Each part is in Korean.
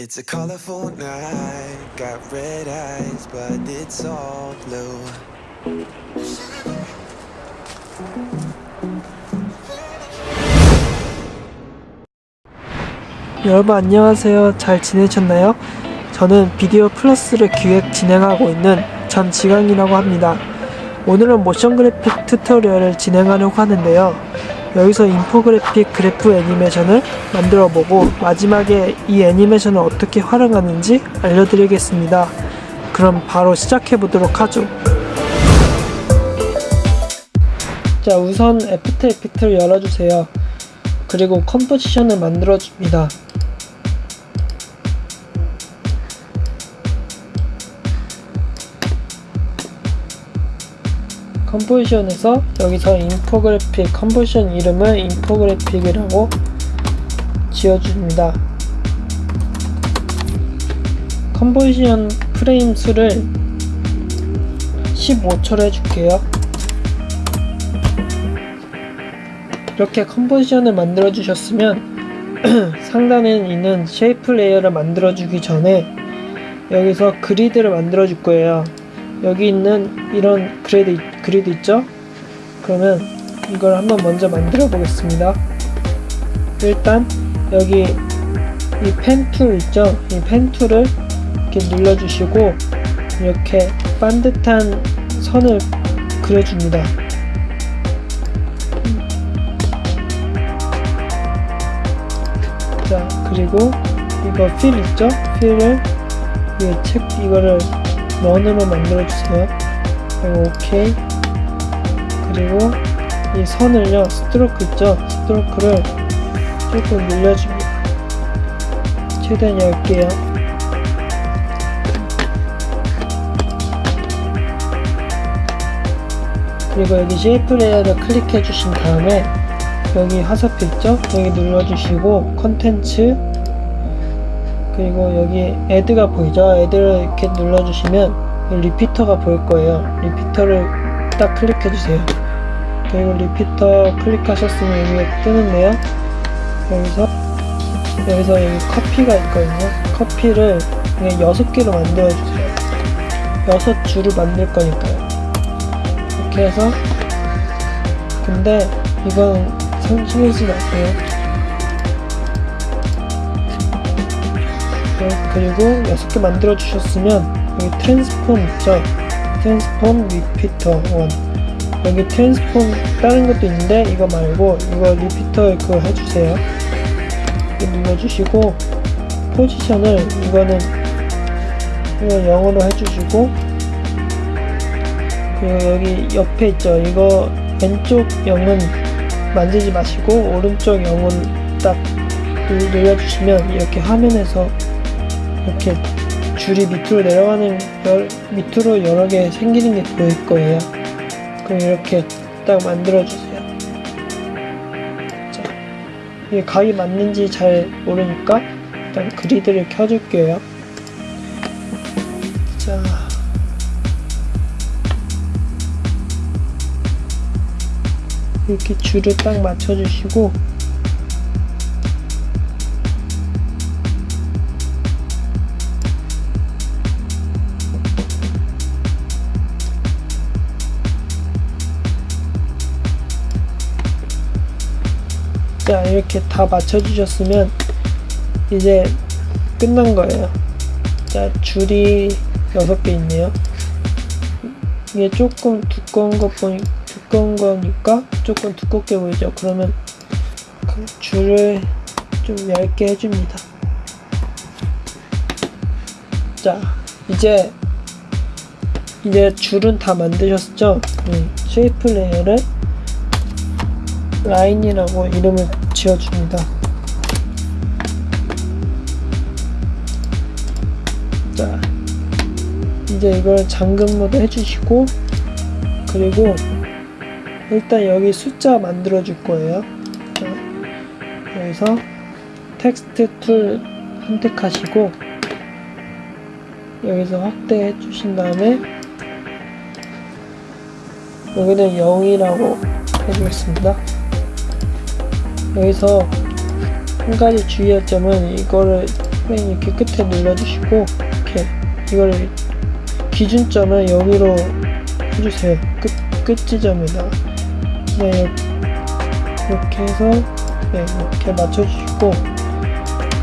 It's a colorful night, got red eyes, but it's all blue. 여러분 안녕하세요. 잘 지내셨나요? 저는 Video Plus를 기획 진행하고 있는 전지강이라고 합니다. 오늘은 모션 그래픽 tutorial을 진행하려고 하는데요. 여기서 인포그래픽 그래프 애니메이션을 만들어 보고 마지막에 이 애니메이션을 어떻게 활용하는지 알려드리겠습니다. 그럼 바로 시작해 보도록 하죠. 자, 우선 After Effects를 열어주세요. 그리고 composition을 만들어 줍니다. composition에서 여기서 인포그래픽 composition 이름을 인포그래픽이라고 지어줍니다. composition 프레임 수를 15초로 해줄게요. 이렇게 composition을 만들어 주셨으면 상단에 있는 shape layer를 만들어 주기 전에 여기서 grid를 만들어 줄 거예요. 여기 있는 이런 grid, grid 있죠? 그러면 이걸 한번 먼저 만들어 보겠습니다. 일단 여기 이 pen tool 있죠? 이 pen tool을 이렇게 눌러주시고 이렇게 반듯한 선을 그려줍니다. 자 그리고 이거 fill 있죠? fill을 이책 이거를 원으로 만들어 주세요. 그리고 오케이. 그리고 이 선을요 stroke 있죠? stroke를 조금 늘려줍니다. 최대한 얇게요. 그리고 여기 shape layer를 클릭해 주신 다음에 여기 화살표 있죠? 여기 눌러주시고 컨텐츠 그리고 여기 add가 보이죠? add를 이렇게 눌러주시면 repeater가 보일 거예요. repeater를 딱 클릭해 주세요. 그리고 repeater 클릭하셨으면 여기에 뜨는데요. 여기서 여기서 여기 copy가 있거든요. copy를 그냥 6개로 만들어 주세요. 6 줄을 만들 거니까요. 이렇게 해서 근데 이건 신경 쓰지 마세요. 네, 그리고 6개 만들어 주셨으면 여기 transform 있죠? transform repeater 1 여기 transform 다른 것도 있는데 이거 말고 이거 repeater 그거 해주세요. 눌러주시고 position을 이거는 이거 0으로 해주시고 그리고 여기 옆에 있죠? 이거 왼쪽 0은 만지지 마시고 오른쪽 0은 딱 눌러주시면 이렇게 화면에서 이렇게 줄이 밑으로 내려가는 열, 밑으로 여러 개 생기는 게 보일 거예요. 그럼 이렇게 딱 만들어 주세요. 자, 이게 각이 맞는지 잘 모르니까 일단 그리드를 켜줄게요. 자. 이렇게 줄을 딱 맞춰주시고 자 이렇게 다 맞춰주셨으면 이제 끝난 거예요. 자 줄이 6개 있네요. 이게 조금 두꺼운 것 보니 두꺼운 거니까 조금 두껍게 보이죠? 그러면 그 줄을 좀 얇게 해줍니다. 자 이제 이제 줄은 다 만드셨죠? 음, shape layer를 라인이라고 이름을 지어줍니다. 자, 이제 이걸 잠금 모드 해주시고, 그리고 일단 여기 숫자 만들어 줄 거예요. 자, 여기서 text tool 선택하시고, 여기서 확대해 주신 다음에, 여기는 0이라고 해주겠습니다. 여기서 한 가지 주의할 점은 이거를 맨 이렇게 끝에 눌러주시고 이렇게 이걸 기준점을 여기로 해주세요. 끝, 끝 지점에다. 네, 이렇게 해서 네, 이렇게 맞춰주시고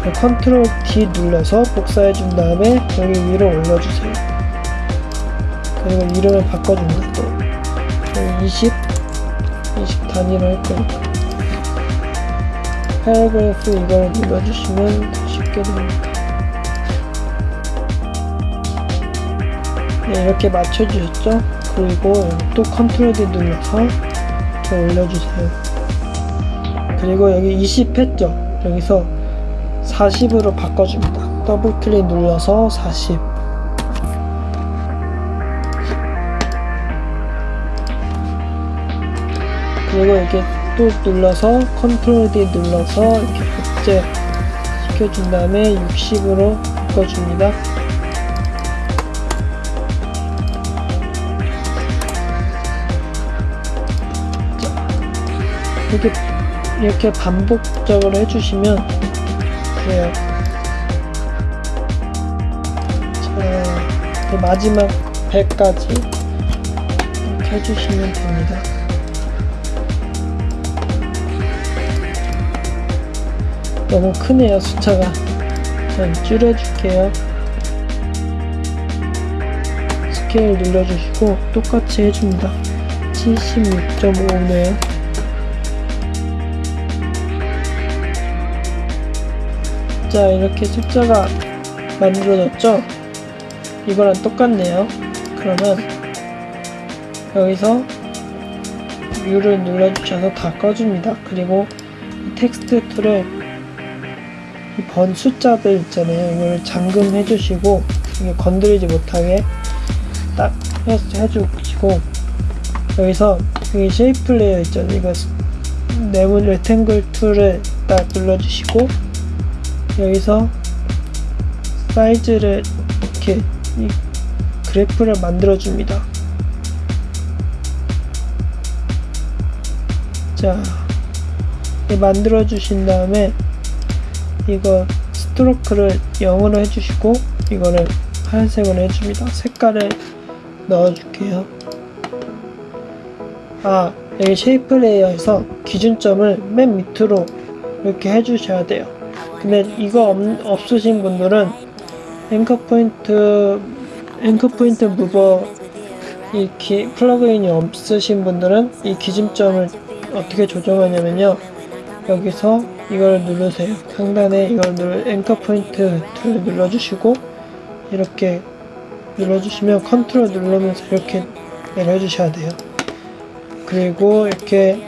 네, 컨트롤 D 눌러서 복사해 준 다음에 여기 위로 올려주세요. 그리고 이름을 바꿔줍니다. 또 여기 20, 20 단위로 할 거니까. paragraph 이걸 눌러주시면 더 쉽게 됩니다. 네, 이렇게 맞춰주셨죠? 그리고 또 control D 눌러서 이렇게 올려주세요. 그리고 여기 20 했죠? 여기서 40으로 바꿔줍니다. 더블 클릭 눌러서 40. 그리고 이렇게 또 눌러서 컨트롤 D 눌러서 이렇게 복제 시켜준 다음에 60으로 바꿔줍니다. 이렇게 이렇게 반복적으로 해주시면 돼요. 자, 마지막 100까지 이렇게 해주시면 됩니다. 너무 크네요 숫자가. 좀 줄여줄게요. 스케일 눌러주시고 똑같이 해줍니다. 76.5네요. 자 이렇게 숫자가 만들어졌죠? 이거랑 똑같네요. 그러면 여기서 뮤를 눌러주셔서 다 꺼줍니다. 그리고 이 텍스트 툴을 이 번 숫자들 있잖아요 이걸 잠금 해 주시고 이게 건드리지 못하게 딱 해- 해주시고 여기서 여기 쉐이프 레이어 있잖아요 이거 스- 네모 레탱글 툴을 딱 눌러주시고 여기서 사이즈를 이렇게 이 그래프를 만들어 줍니다. 자, 만들어 주신 다음에 이거 스트로크를 0으로 해주시고 이거를 하얀색으로 해줍니다. 색깔을 넣어줄게요. 아, 여기 shape layer에서 기준점을 맨 밑으로 이렇게 해주셔야 돼요. 근데 이거 없, 없으신 분들은 anchor point anchor point mover 이 기, plug-in이 없으신 분들은 이 기준점을 어떻게 조정하냐면요 여기서 이걸 누르세요 상단에 이걸 누르 anchor point tool 눌러주시고 이렇게 눌러주시면 컨트롤 누르면서 이렇게 내려주셔야 돼요 그리고 이렇게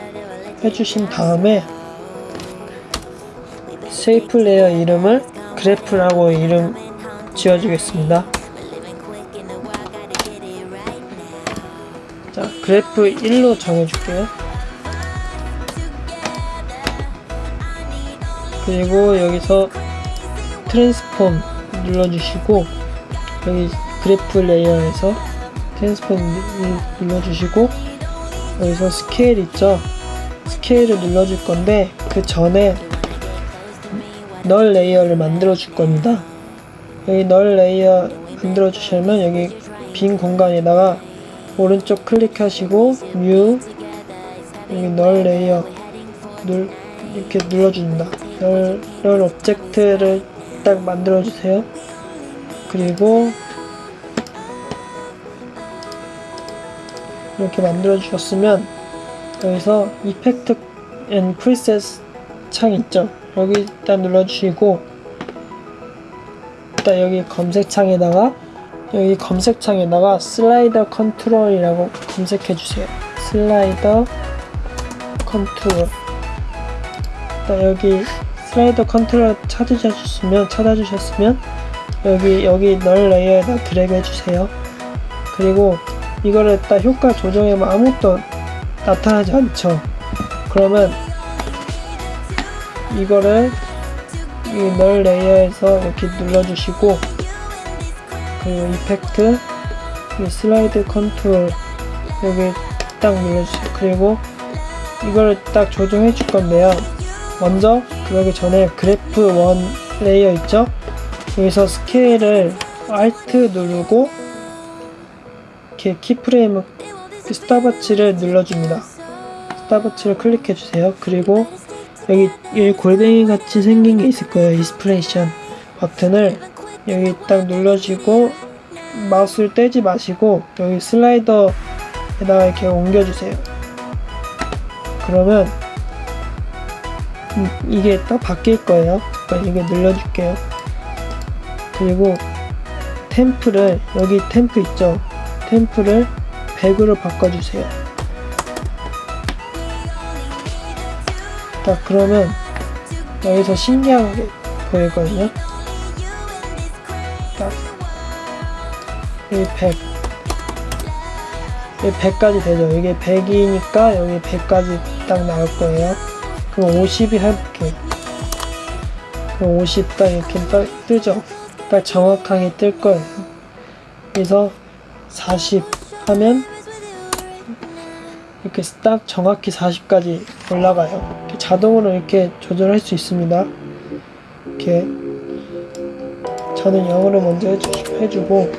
해주신 다음에 shape layer 이름을 그래프라고 이름 지어주겠습니다. 자, 그래프 1로 정해줄게요. 그리고 여기서 transform 눌러주시고 여기 그래프 layer에서 transform 눌- 눌러주시고 여기서 스케일 있죠? scale을 눌러줄 건데 그 전에 null layer를 만들어 줄 겁니다. 여기 null layer 만들어 주시면 여기 빈 공간에다가 오른쪽 클릭하시고 new 여기 null layer null 이렇게 눌러줍니다. null, null object를 딱 만들어 주세요. 그리고 이렇게 만들어 주셨으면 여기서 effect and preset 창 있죠? 여기 일단 눌러주시고 일단 여기 검색창에다가 여기 검색창에다가 slider control이라고 검색해 주세요. slider control. 일단 여기 slider control 찾으셨으면 찾아주셨으면 여기 여기 null layer에다 드래그 해주세요. 그리고 이거를 딱 효과 조정해면 아무것도 나타나지 않죠. 그러면 이거를 이 null layer에서 이렇게 눌러주시고 그리고 effect 이 slide control 여기 딱 눌러주세요. 그리고 이거를 딱 조정해 줄 건데요. 먼저 그러기 전에 그래프 one layer 있죠? 여기서 scale을 Alt 누르고 이렇게 keyframe stopwatch를 눌러줍니다. stopwatch를 클릭해 주세요. 그리고 여기, 여기 골뱅이 같이 생긴 게 있을 거예요. expression 버튼을 여기 딱 눌러주고 마우스를 떼지 마시고 여기 슬라이더에다가 이렇게 옮겨주세요. 그러면 음, 이게 딱 바뀔 거예요. 그러니까 이게 눌러줄게요. 그리고 템프를 여기 템프 있죠? 템프를 100으로 바꿔주세요. 딱 그러면 여기서 신기한 게 보이거든요. 딱 여기 100 여기 100까지 되죠. 이게 100이니까 여기 100까지 딱 나올 거예요. 그럼 50이 해볼게요. 그럼 50 딱 이렇게 딱 뜨죠. 딱 정확하게 뜰 거예요. 그래서 40 하면 이렇게 딱 정확히 40까지 올라가요. 이렇게 자동으로 이렇게 조절할 수 있습니다. 이렇게 저는 영어로 먼저 해주, 해주고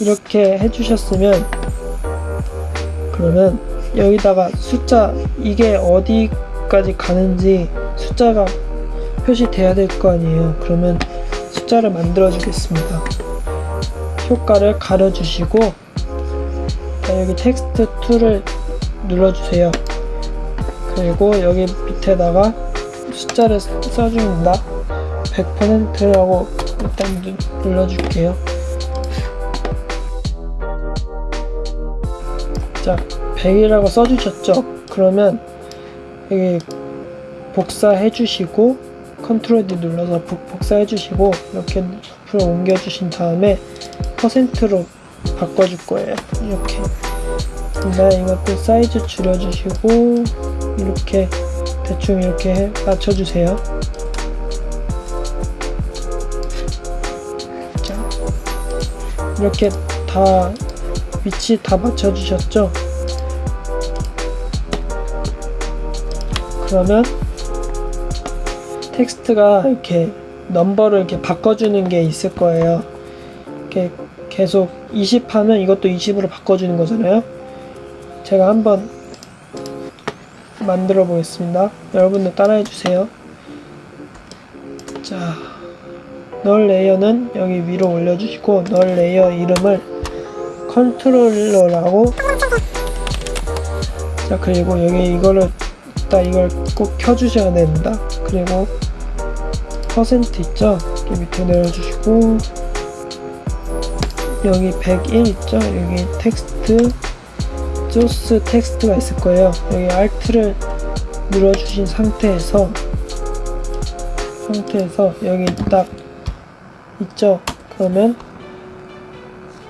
이렇게 해주셨으면 그러면 여기다가 숫자 이게 어디까지 가는지 숫자가 표시돼야 될 거 아니에요. 그러면 숫자를 만들어 주겠습니다. 효과를 가려 주시고 여기 텍스트 2를 눌러주세요. 그리고 여기 밑에다가 숫자를 써줍니다. 100%라고 일단 누- 눌러줄게요. 자, 100이라고 써주셨죠? 그러면 여기 복사해 주시고 Control D 눌러서 복- 복사해 주시고 이렇게 옆으로 옮겨 주신 다음에 퍼센트로 바꿔 줄 거예요. 이렇게. 근데 이것도 사이즈 줄여 주시고 이렇게 대충 이렇게 해- 맞춰 주세요. 자, 이렇게 다 위치 다 맞춰 주셨죠? 그러면 텍스트가 이렇게 넘버를 이렇게 바꿔주는 게 있을 거예요. 이렇게 계속 20 하면 이것도 20으로 바꿔주는 거잖아요. 제가 한번 만들어 보겠습니다. 여러분들 따라해 주세요. 자, null layer는 여기 위로 올려주시고 null layer 이름을 controller라고 자 그리고 여기 이거를 딱 이걸 꼭 켜주셔야 됩니다. 그리고 퍼센트 있죠? 이렇게 밑에 내려주시고 여기 101 있죠? 여기 텍스트 소스 텍스트가 있을 거예요. 여기 Alt를 눌러주신 상태에서 상태에서 여기 딱 있죠? 그러면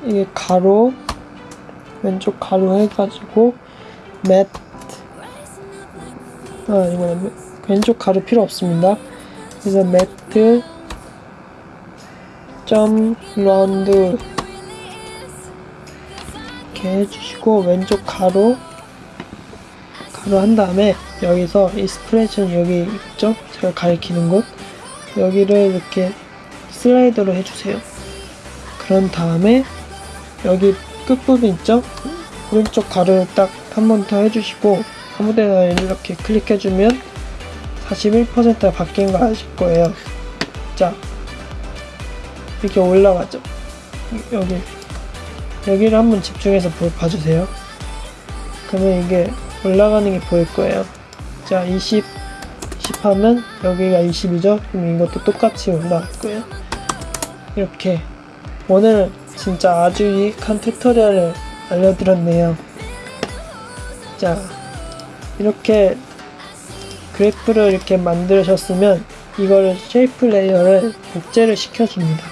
이게 괄호 왼쪽 괄호 해가지고 Math 아, 이거 왼쪽 괄호 필요 없습니다. 그래서 Math 점 라운드 이렇게 해주시고 왼쪽 괄호 괄호 한 다음에 여기서 expression 여기 있죠? 제가 가리키는 곳 여기를 이렇게 slider로 해주세요. 그런 다음에 여기 끝부분 있죠? 오른쪽 가로를 딱 한 번 더 해주시고 아무데나 이렇게 클릭해주면 41%가 바뀐 거 아실 거예요. 자, 이렇게 올라가죠. 여기 여기를 한번 집중해서 보- 봐주세요. 그러면 이게 올라가는 게 보일 거예요. 자, 20, 20 하면 여기가 20이죠? 그럼 이것도 똑같이 올라갈 거예요. 이렇게 오늘 진짜 아주 유익한 tutorial을 알려드렸네요. 자, 이렇게 그래프를 이렇게 만드셨으면 이거를 shape layer를 복제를 시켜줍니다.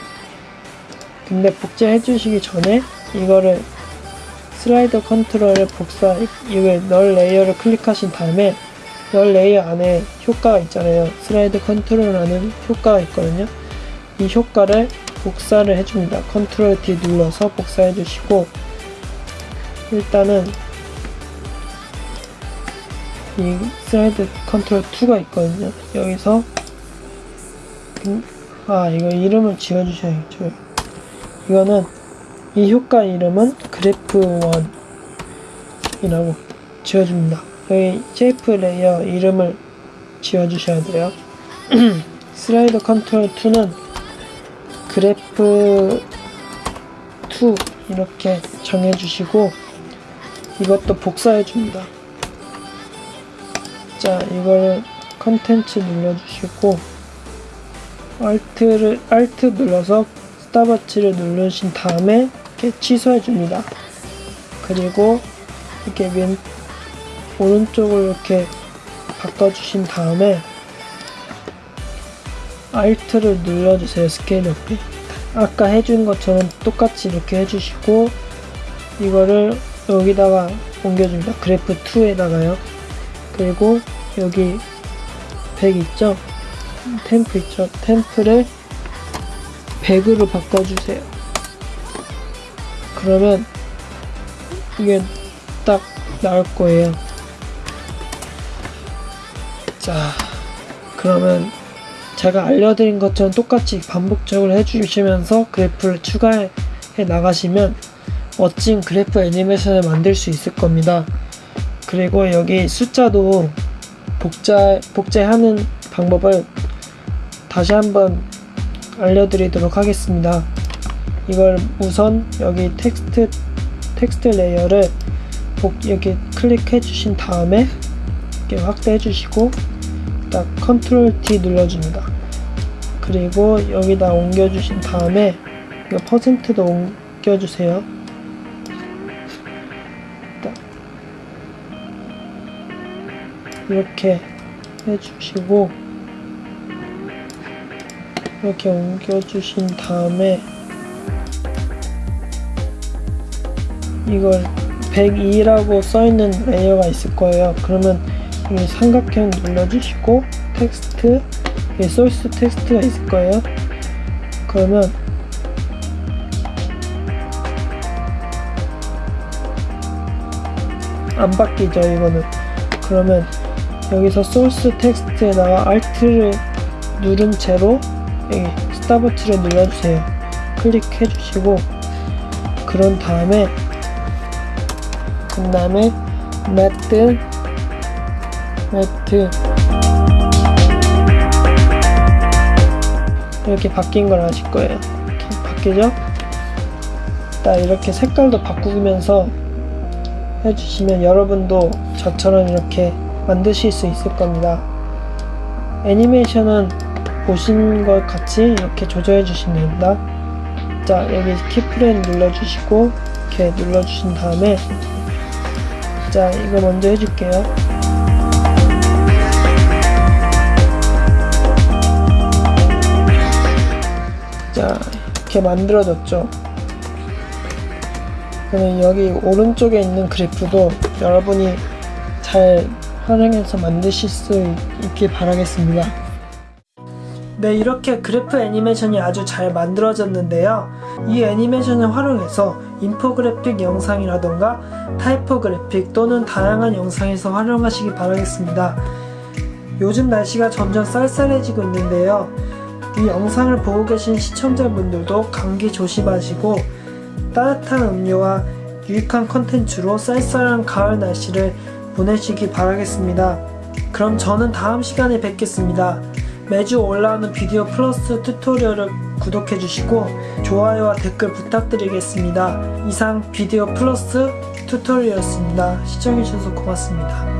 근데 복제해 주시기 전에 이거를 slider control을 복사 이걸 null layer를 클릭하신 다음에 null layer 안에 효과가 있잖아요. slide control이라는 효과가 있거든요. 이 효과를 복사를 해줍니다. Control D 눌러서 복사해 주시고 일단은 이 slide control 2가 있거든요. 여기서 음, 아 이거 이름을 지어주셔야죠. 이거는 이 효과 이름은 그래프1 이라고 지어줍니다. 여기 shape layer 이름을 지어주셔야 돼요. slider control 2는 그래프 2 이렇게 정해주시고 이것도 복사해 줍니다 자 이거를 컨텐츠 눌러주시고 Alt를 Alt 눌러서 스톱워치를 누르신 다음에 이렇게 취소해 줍니다. 그리고 이렇게 왼 오른쪽을 이렇게 바꿔주신 다음에 Alt를 눌러주세요 스케일 높이. 아까 해준 것처럼 똑같이 이렇게 해주시고 이거를 여기다가 옮겨줍니다. 그래프 2에다가요 그리고 여기 100 있죠? temp 있죠? temp를 100으로 바꿔주세요. 그러면 이게 딱 나올 거예요. 자 그러면 제가 알려드린 것처럼 똑같이 반복적으로 해주시면서 그래프를 추가해 나가시면 멋진 그래프 애니메이션을 만들 수 있을 겁니다. 그리고 여기 숫자도 복제, 복제하는 방법을 다시 한번 알려드리도록 하겠습니다. 이걸 우선 여기 텍스트, text layer를 복, 이렇게 클릭해 주신 다음에 이렇게 확대해 주시고 딱 Control D 눌러줍니다. 그리고 여기다 옮겨 주신 다음에 이거 퍼센트도 옮겨 주세요. 이렇게 해주시고 이렇게 옮겨주신 다음에 이걸 102라고 써있는 layer가 있을 거예요. 그러면 이 삼각형 눌러주시고 텍스트 이 소스 텍스트가 있을 거예요. 그러면 안 바뀌죠 이거는 그러면 여기서 소스 텍스트에다가 Alt를 누른 채로 여기 스타버치를 눌러주세요. 클릭해 주시고 그런 다음에 그 다음에 매트 매트. 이렇게 바뀐 걸 아실 거예요. 이렇게 바뀌죠? 딱 이렇게 색깔도 바꾸면서 해주시면 여러분도 저처럼 이렇게 만드실 수 있을 겁니다. 애니메이션은 보신 것 같이 이렇게 조절해 주시면 됩니다. 자 여기 키프레임 눌러주시고 이렇게 눌러주신 다음에 자 이거 먼저 해줄게요. 자 이렇게 만들어졌죠. 그러면 여기 오른쪽에 있는 그래프도 여러분이 잘 활용해서 만드실 수 있길 바라겠습니다. 네 이렇게 그래프 애니메이션이 아주 잘 만들어졌는데요. 이 애니메이션을 활용해서 인포그래픽 영상이라던가 타이포그래픽 또는 다양한 영상에서 활용하시기 바라겠습니다. 요즘 날씨가 점점 쌀쌀해지고 있는데요. 이 영상을 보고 계신 시청자분들도 감기 조심하시고 따뜻한 음료와 유익한 컨텐츠로 쌀쌀한 가을 날씨를 보내시기 바라겠습니다. 그럼 저는 다음 시간에 뵙겠습니다. 매주 올라오는 비디오 플러스 튜토리얼을 구독해주시고 좋아요와 댓글 부탁드리겠습니다. 이상 비디오 플러스 튜토리얼이었습니다. 시청해주셔서 고맙습니다.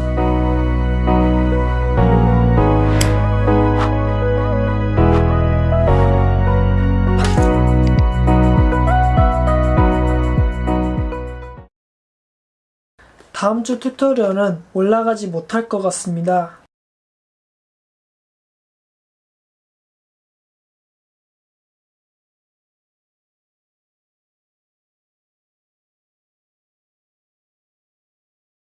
다음 주 튜토리얼은 올라가지 못할 것 같습니다.